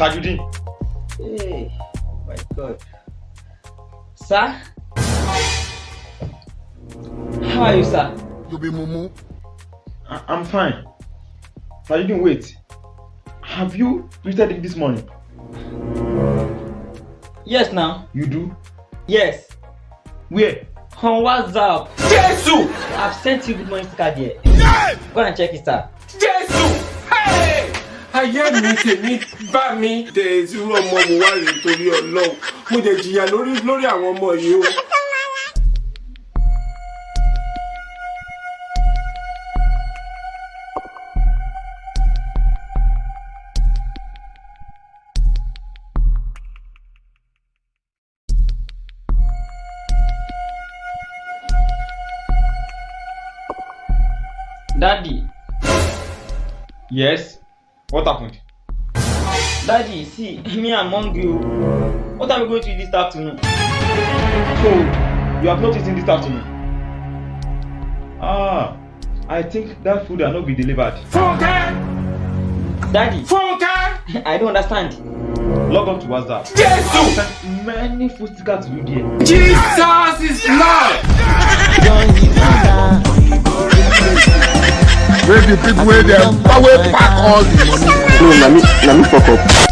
Tajudeen. Hey, oh my God. Sir? How are you, sir? You be mumu. I- I'm fine. Tajudeen, wait. Have you tweeted it this morning? Yes, now. You do? Yes. Where? On WhatsApp. Jésù! I've sent you good morning card here. Go and check it, sir. Ayé mi tèmi bá mi. Dèzú ọmọ mo wá rèé torí Ọlọ́run. Mo dẹ̀ jìyà lórí àwọn ọmọ yìí o. Daddy. Yes. What happened? Daddy, see, me I'm hungry. o. What are we going to eat this afternoon? So, you have not eaten this afternoon? Ah, I think that food will not be delivered. Fúnkẹ́! Daddy, Fúnkẹ́! I don't understand. Log on to WhatsApp. Jésù! I sent many food stickers to you there. Jesus is the people where them, where pack all the money. No, na me, na me fuck up.